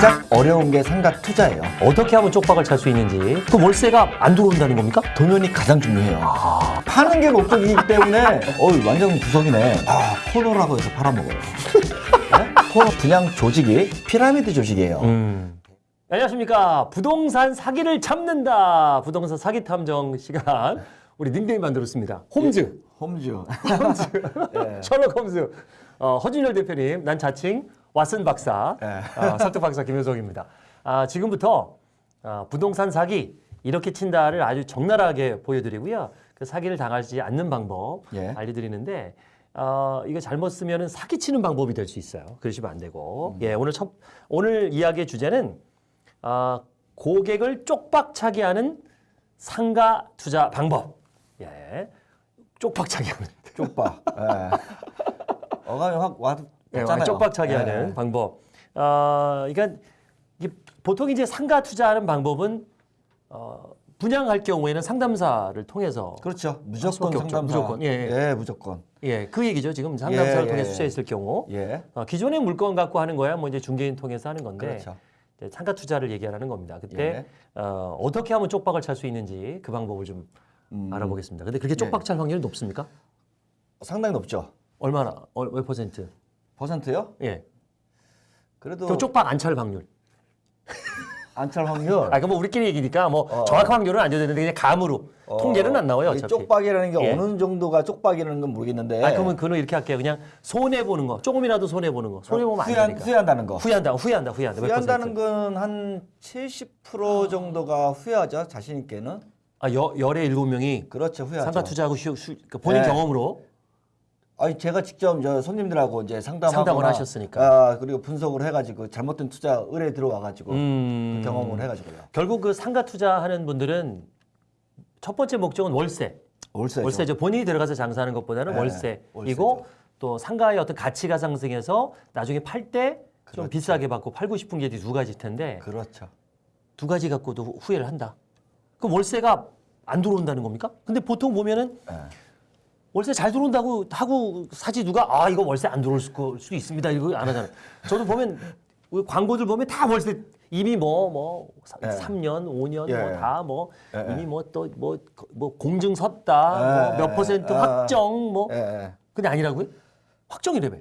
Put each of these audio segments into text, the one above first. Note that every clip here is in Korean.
가장 어려운 게 상가 투자예요. 어떻게 하면 쪽박을 찰 수 있는지 그 월세가 안 들어온다는 겁니까? 도면이 가장 중요해요. 파는 게 목적이기 때문에 어이 완전 구석이네. 아 코너라고 해서 팔아먹어요. 네? 코너 분양 조직이 피라미드 조직이에요. 음. 안녕하십니까 부동산 사기를 잡는다 부동산 사기 탐정 시간 우리 닉네임 만들었습니다 홈즈 홈즈. 예. 셜록 홈즈 어, 허준열 대표님 난 자칭 왓슨 박사 예. 어, 설득 박사 김효석입니다 아, 지금부터 아, 부동산 사기 이렇게 친다를 아주 적나라하게 보여드리고요 그 사기를 당하지 않는 방법 예. 알려드리는데 어, 이거 잘못 쓰면 사기치는 방법이 될 수 있어요. 그러시면 안 되고. 예, 오늘 첫 오늘 이야기의 주제는 아, 고객을 쪽박차게 하는 상가 투자 방법. 예, 쪽박차게 하는. 쪽박. 예. 어감이 확 와 잖아요 쪽박차게 하는 방법. 아, 그러니까 보통 이제 상가 투자하는 방법은 어, 분양할 경우에는 상담사를 통해서 그렇죠. 무조건. 상담사. 무조건. 예, 예. 예, 무조건. 예, 그 얘기죠. 지금 상담사를 예, 통해 예, 서 예. 투자했을 경우 예. 어, 기존의 물건 갖고 하는 거야 뭐 이제 중개인 통해서 하는 건데 그렇죠. 이제 상가 투자를 얘기하는 겁니다. 그때 예. 어, 어떻게 하면 쪽박을 찰 수 있는지 그 방법을 좀 음, 알아보겠습니다. 근데 그렇게 쪽박 찰 확률이 높습니까? 상당히 높죠. 얼마나 어, 몇 퍼센트? 퍼센트요? 예. 그래도 그 쪽박 안찰 확률. 안찰 확률. 아, 그뭐 우리끼리 얘기니까 뭐 어. 정확한 확률은 안 되는데 그냥 감으로 어, 통계는 안 나와요. 이 어차피. 쪽박이라는 게 예. 어느 정도가 쪽박이라는 건 모르겠는데. 아, 그러면 그는 이렇게 할게요. 그냥 손해 보는 거, 조금이라도 손해 보는 거. 손해 보면 안 후회한, 되니까. 후회한다는 거. 후회한다, 후회한다, 후회한다. 몇 후회한다는? 건 한 70% 정도가 후회하죠. 자신 있게는. 아, 여, 열에 일곱 명이 그렇죠. 후회하죠. 상가 투자하고 쉬, 쉬, 그러니까 본인 네. 경험으로 아니 제가 직접 저 손님들하고 이제 상담을 하셨으니까. 아, 그리고 분석을 해가지고 잘못된 투자 의뢰 들어와가지고 음. 그 경험을 해가지고요. 결국 그 상가 투자하는 분들은 첫 번째 목적은 월세. 월세죠. 월세죠. 본인이 들어가서 장사하는 것보다는 네, 월세이고 월세죠. 또 상가의 어떤 가치가 상승해서 나중에 팔 때좀 그렇죠. 비싸게 받고 팔고 싶은 게 두 가지일 텐데 그렇죠. 두 가지 갖고도 후- 후회를 한다. 그럼 월세가 안 들어온다는 겁니까? 근데 보통 보면은 예. 월세 잘 들어온다고 하고 사지 누가 아 이거 월세 안 들어올 수- 수도 있습니다 이거 안 하잖아요. 저도 보면 광고들 보면 다 월세 이미 뭐뭐 예. 3년, 5년 예. 뭐다뭐 예, 예. 이미 뭐 또 뭐 뭐 공증 섰다 예, 뭐몇 예, 퍼센트 예. 확정 뭐 예, 예. 근데 아니라고요? 확정이래며.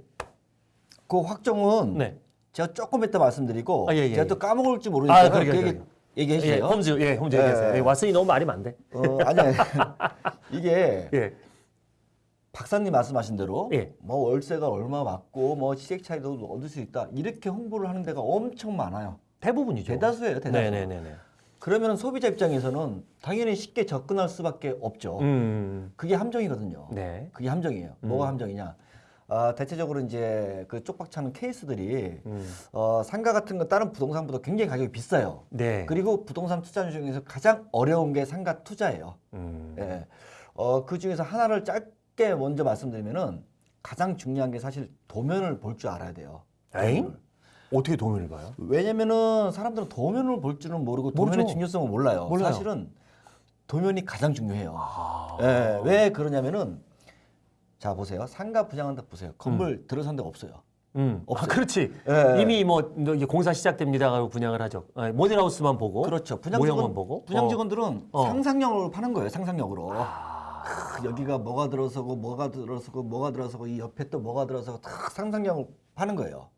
그 확정은 네. 제가 조금 이따 말씀드리고 아, 예, 예, 제가 예. 또 까먹을지 모르니까 아, 그러게, 그 얘기. 얘기해 예, 주세요. 홈즈 예, 홈즈 예. 예, 왓슨이 너무 말이 많대. 어, 아니 아니. 이게 예. 박사님 말씀하신 대로 예. 뭐 월세가 얼마 받고 뭐 시세 차이도 얻을 수 있다 이렇게 홍보를 하는 데가 엄청 많아요. 대부분이죠. 대다수예요, 대다수. 네, 네, 네, 네. 그러면 소비자 입장에서는 당연히 쉽게 접근할 수밖에 없죠. 음. 그게 함정이거든요. 네. 그게 함정이에요. 뭐가 함정이냐? 아, 대체적으로 이제 그 쪽박차는 케이스들이 음. 어, 상가 같은 거 다른 부동산보다 굉장히 가격이 비싸요. 네. 그리고 부동산 투자 중에서 가장 어려운 게 상가 투자예요. 음. 예. 어, 그 중에서 하나를 짧 게 먼저 말씀드리면은 가장 중요한 게 사실 도면을 볼 줄 알아야 돼요. 에잉? 어떻게 도면을 봐요? 왜냐면은 사람들은 도면을 볼 줄은 모르고 도면의 모르죠. 중요성을 몰라요. 몰라요. 사실은 도면이 가장 중요해요. 아. 예, 왜 그러냐면은 자 보세요. 상가 분양한다 보세요. 건물 들어선 데가 없어요. 음. 아, 그렇지. 예. 이미 뭐 이제 공사 시작됩니다 하고 분양을 하죠. 예, 모델하우스만 보고 그렇죠. 분양 모형만 보고 분양 어. 직원들은 어. 상상력으로 파는 거예요. 상상력으로. 아. 크, 여기가 뭐가 들어서고 뭐가 들어서고 뭐가 들어서고 이 옆에 또 뭐가 들어서고 다 상상력을 파는 거예요.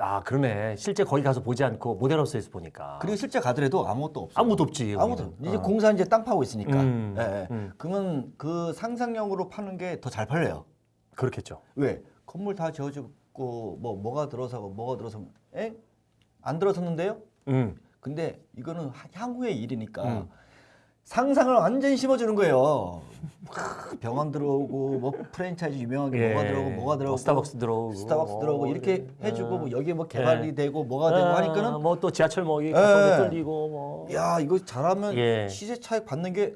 아 그러네. 실제 거기 가서 보지 않고 모델하우스에서 보니까. 그리고 실제 가더라도 아무것도 없어요. 아무도 없지. 아무도 거기는. 이제 어. 공사 이제 땅 파고 있으니까. 음, 예, 예. 음. 그러면 그 상상력으로 파는 게 더 잘 팔려요. 그렇겠죠. 왜? 건물 다 지어지고 뭐 뭐가 들어서고 뭐가 들어서 에? 안 들어섰는데요? 음. 근데 이거는 하- 향후의 일이니까 음. 상상을 완전히 심어주는 거예요. 크, 병원 들어오고 뭐 프랜차이즈 유명한 게 뭐가 들어오고 뭐가 들어오고 뭐 스타벅스 들어오고 스타벅스 들어오고 이렇게 예. 해주고 뭐 여기에 뭐 개발이 예. 되고 뭐가 되고 하니까는 뭐 또 지하철 뭐 여기 예. 뚫리고 뭐. 야 이거 잘하면 예. 시세 차익 받는 게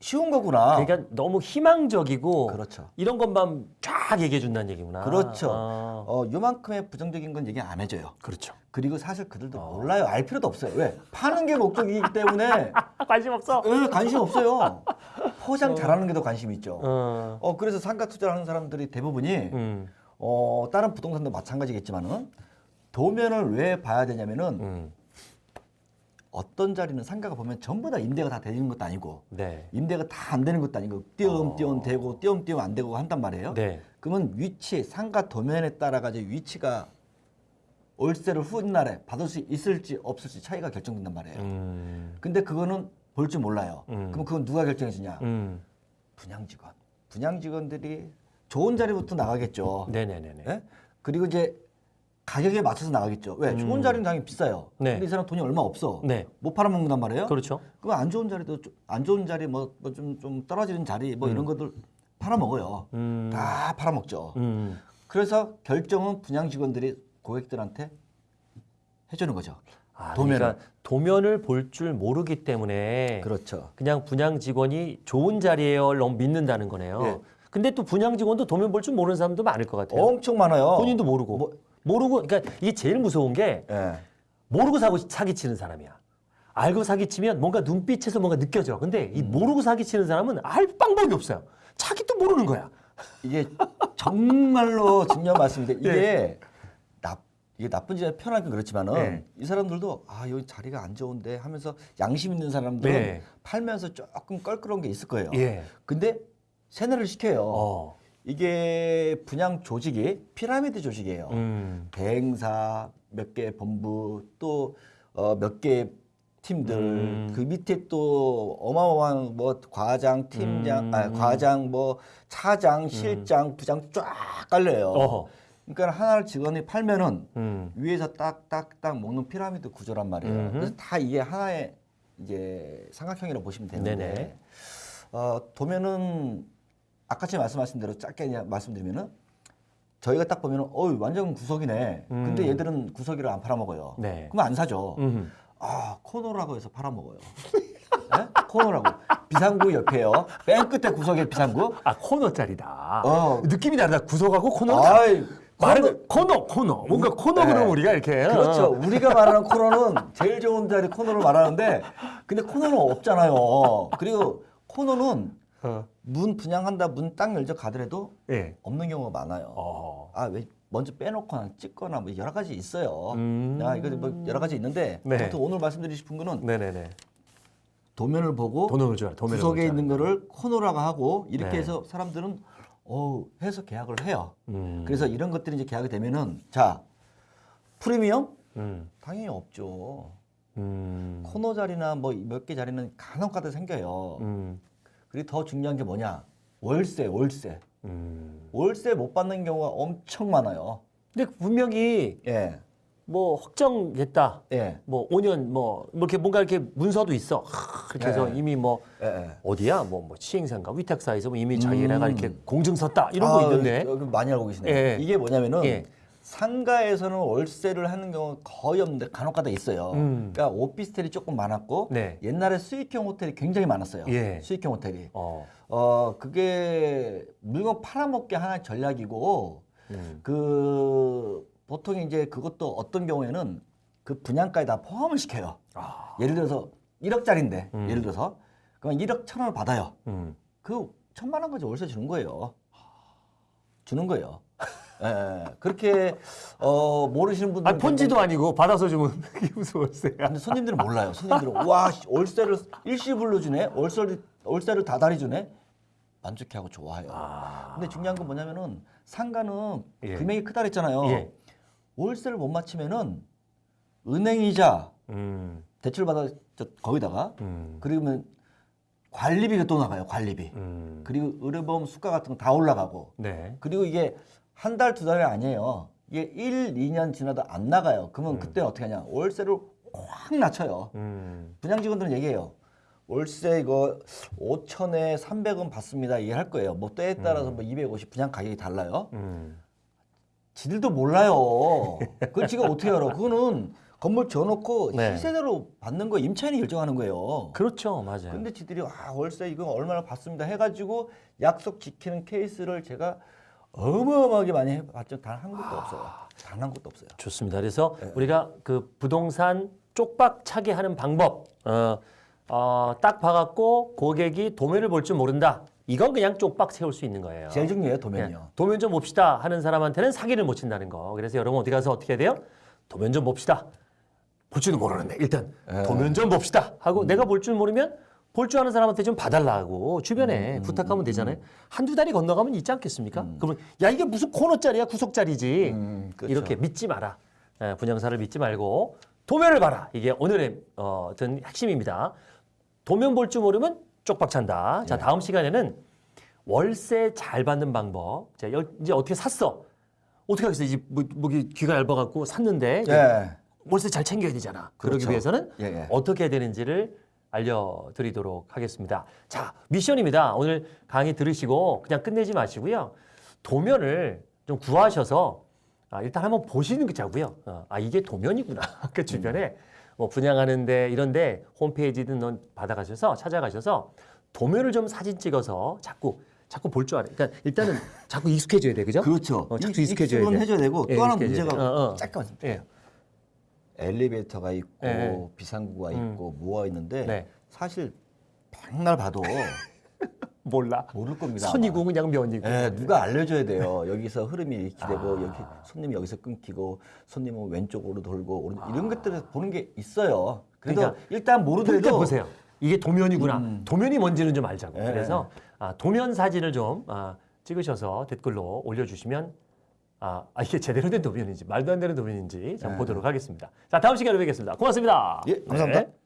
쉬운 거구나. 그러니까 너무 희망적이고 그렇죠. 이런 것만 쫙 얘기해 준다는 얘기구나. 그렇죠. 아, 어 요만큼의 부정적인 건 얘기 안 해줘요. 그렇죠. 그리고 사실 어. 그들도 몰라요. 알 필요도 없어요. 왜? 파는 게 목적이기 때문에 아, 관심 없어. 에, 관심 없어요. 포장 잘하는 게 더 관심 있죠. 어. 어 그래서 상가 투자를 하는 사람들이 대부분이 음. 어 다른 부동산도 마찬가지겠지만은 도면을 왜 봐야 되냐면은 음. 어떤 자리는 상가가 보면 전부 다 임대가 다 되는 것도 아니고 네. 임대가 다 안 되는 것도 아니고 띄엄띄엄 되고 띄엄띄엄 안 되고 한단 말이에요. 어. 네. 그러면 위치 상가 도면에 따라 가지고 위치가 월세를 훗날에 받을 수 있을지 없을지 차이가 결정된단 말이에요. 음. 근데 그거는 볼 줄 몰라요. 음. 그럼 그건 누가 결정해 주냐? 음. 분양 직원. 분양 직원들이 좋은 자리부터 나가겠죠. 네네네네. 예? 그리고 이제 가격에 맞춰서 나가겠죠. 왜? 좋은 자리는 당연히 비싸요. 네. 근데 이 사람 돈이 얼마 없어. 네. 못 팔아먹는단 말이에요. 그렇죠. 그럼 안 좋은 자리도 좀- 안 좋은 자리 뭐좀좀 떨어지는 자리 뭐 이런 것들 팔아먹어요. 음. 다 팔아먹죠. 음. 그래서 결정은 분양 직원들이 고객들한테 해주는 거죠. 아, 도면을. 그러니까 도면을 볼 줄 모르기 때문에 그렇죠. 그냥 분양 직원이 좋은 자리에요 너무 믿는다는 거네요. 예. 근데 또 분양 직원도 도면 볼 줄 모르는 사람도 많을 것 같아요. 엄청 많아요. 본인도 모르고 뭐- 모르고 그러니까 이게 제일 무서운 게 예. 모르고 사고 사기치는 사람이야. 알고 사기치면 뭔가 눈빛에서 뭔가 느껴져. 근데 음. 이 모르고 사기치는 사람은 알 방법이 없어요. 자기도 모르는 거야. 이게 정말로 중요한 말씀인데 예. 이게 나 이게 나쁜 짓 편하긴 그렇지만은 네. 이 사람들도 아 여기 자리가 안 좋은데 하면서 양심 있는 사람들은 네. 팔면서 조금 껄끄러운 게 있을 거예요. 예. 근데 세뇌를 시켜요. 어. 이게 분양 조직이 피라미드 조직이에요. 음. 대행사 몇 개 본부 또 어, 몇개 팀들 음. 그 밑에 또 어마어마한 뭐 과장 팀장 음, 아 음. 과장 뭐 차장 실장 부장 쫙 깔려요. 어허. 그러니까 하나를 직원이 팔면은 음. 위에서 딱딱딱 먹는 피라미드 구조란 말이에요. 음흠. 그래서 다 이게 하나의 이제 삼각형이라고 보시면 되는데 네네. 어, 도면은 아까 전에 말씀하신 대로 짧게 그냥 말씀드리면은 저희가 딱 보면은 어이 완전 구석이네. 음. 근데 얘들은 구석이를 안 팔아먹어요. 네. 그럼 안 사죠. 음. 아 코너라고 해서 팔아먹어요. 네? 코너라고 비상구 옆에요. 맨 끝에 구석에 비상구. 아 코너짜리다. 어. 느낌이 다르다. 구석하고 코너. 아이 말은 코너 코너. 뭔가 코너 네. 그러면 우리가 이렇게. 그렇죠. 어. 우리가 말하는 코너는 제일 좋은 자리 코너를 말하는데 근데 코너는 없잖아요. 그리고 코너는 어. 문 분양한다 문 딱 열자 가더라도 예. 없는 경우가 많아요. 어. 아왜 먼저 빼놓거나 찍거나 뭐 여러 가지 있어요. 음. 야 이거 뭐 여러 가지 있는데 네. 오늘 말씀드리고 싶은 거는 네네네. 도면을 보고 도면을 구석에 있는 거를 코너라고 하고 이렇게 네. 해서 사람들은 어 해서 계약을 해요. 음. 그래서 이런 것들이 이제 계약이 되면은 자 프리미엄 음. 당연히 없죠. 음. 코너 자리나 뭐 몇 개 자리는 간혹 가다 생겨요. 음. 그리고 더 중요한 게 뭐냐? 월세, 월세. 음. 월세 못 받는 경우가 엄청 많아요. 근데 분명히 예, 뭐 확정됐다. 예, 뭐 5년 뭐 이렇게 뭔가 이렇게 문서도 있어. 하, 이렇게 해서 네. 이미 뭐 예. 예. 어디야 뭐, 뭐 시행사인가 위탁사에서 뭐 이미 자기네가 음. 이렇게 공증 썼다 이런 아, 거 있는데. 여기 많이 알고 계시네요. 예. 이게 뭐냐면은 예. 상가에서는 월세를 하는 경우가 거의 없는데 간혹가다 있어요. 음. 그러니까 오피스텔이 조금 많았고 네. 옛날에 수익형 호텔이 굉장히 많았어요. 예. 수익형 호텔이. 어. 어 그게 물건 팔아먹기 하나의 전략이고 음. 그 보통 이제 그것도 어떤 경우에는 그 분양가에 다 포함을 시켜요. 아. 예를 들어서 1억짜리인데 음. 예를 들어서 그럼 1억 천 원을 받아요. 음. 그 천만 원까지 월세 주는 거예요. 주는 거예요. 예, 예. 그렇게 어 모르시는 분들 아 폰지도 아니고 받아서 주면 무슨 월세야. 근데 손님들은 몰라요. 손님들은 와 씨, 월세를 일시불로 주네. 월세를 월세를 다달이 주네. 만족해하고 좋아해요. 아. 근데 중요한 건 뭐냐면은 상가는 예. 금액이 크다 그랬잖아요. 예. 월세를 못 맞추면은 은행이자 음. 대출 받아 저 거기다가 음. 그러면 관리비가 또 나가요. 관리비. 음. 그리고 의료보험 수가 같은 거 다 올라가고 네. 그리고 이게 한 달 두 달이 아니에요. 이게 1, 2년 지나도 안 나가요. 그러면 그때 어떻게 하냐? 월세를 확 낮춰요. 음. 분양 직원들은 얘기해요. 월세 이거 5천에 300원 받습니다. 이해할 거예요. 뭐 때에 따라서 뭐 250 분양 가격이 달라요. 음. 지들도 몰라요. 그걸 지가 어떻게 알아? 그거는 건물 지어놓고 네. 시세대로 받는 거 임차인이 결정하는 거예요. 그렇죠, 맞아요. 근데 지들이 아 월세 이거 얼마나 받습니다 해가지고 약속 지키는 케이스를 제가 어마어마하게 많이 해봤죠. 단한 곳도 없어요. 단한 곳도 없어요. 좋습니다. 그래서 네. 우리가 그 부동산 쪽박 차게 하는 방법, 어, 어, 딱 봐갖고 고객이 도면을 볼줄 모른다. 이건 그냥 쪽박 세울 수 있는 거예요. 제일 중요해요 예, 도면이요. 도면 좀 봅시다 하는 사람한테는 사기를 못 친다는 거. 그래서 여러분 어디 가서 어떻게 해야 돼요? 도면 좀 봅시다. 볼 줄도 모르는데 일단 예. 도면 좀 봅시다 하고 내가 볼 줄 모르면 볼 줄 아는 사람한테 좀 봐달라고 주변에 음, 부탁하면 되잖아요. 한두 달이 건너가면 있지 않겠습니까? 그러면 야 이게 무슨 코너짜리야 구속짜리지 음, 그렇죠. 이렇게 믿지 마라. 예, 분양사를 믿지 말고 도면을 봐라. 이게 오늘의 어, 어떤 핵심입니다. 도면 볼 줄 모르면 쪽박 찬다. 자 예. 다음 시간에는 월세 잘 받는 방법. 자 여- 이제 어떻게 샀어? 어떻게 하겠어? 이제 뭐, 뭐 귀가 얇아갖고 샀는데 예. 월세 잘 챙겨야 되잖아. 그러기 그렇죠. 위해서는 예, 예. 어떻게 해야 되는지를 알려드리도록 하겠습니다. 자, 미션입니다. 오늘 강의 들으시고 그냥 끝내지 마시고요. 도면을 좀 구하셔서 아, 일단 한번 보시는 게 자고요. 어, 아, 이게 도면이구나. 그 주변에 뭐 분양하는데 이런데 홈페이지든 넌 받아가셔서 찾아가셔서 도면을 좀 사진 찍어서 자꾸 자꾸 볼 줄 알아요. 그러니까 일단은 자꾸 익숙해져야 돼, 그죠? 그렇죠. 어, 자꾸 이- 익숙해져야 익숙은 돼. 해줘야 되고 예, 또 하나 문제가 돼. 어, 어. 잠깐만 예. 엘리베이터가 있고 예. 비상구가 음. 있고 뭐가 있는데 네. 사실 백날 봐도 몰라. 모를 겁니다. 선이고 그냥 면이고. 예, 누가 알려줘야 돼요. 여기서 흐름이 이렇게 되고 아. 여기 손님이 여기서 끊기고 손님은 왼쪽으로 돌고 오른 이런 것들을 보는 게 있어요. 그래도 그러니까 일단 모르더라도 보세요. 이게 도면이구나. 도면이 뭔지는 좀 알자고. 예. 그래서 아, 도면 사진을 좀 아, 찍으셔서 댓글로 올려주시면 아, 아, 이게 제대로 된 도면인지 말도 안 되는 도면인지 좀 예. 보도록 하겠습니다. 자 다음 시간에 뵙겠습니다. 고맙습니다. 예, 감사합니다. 네.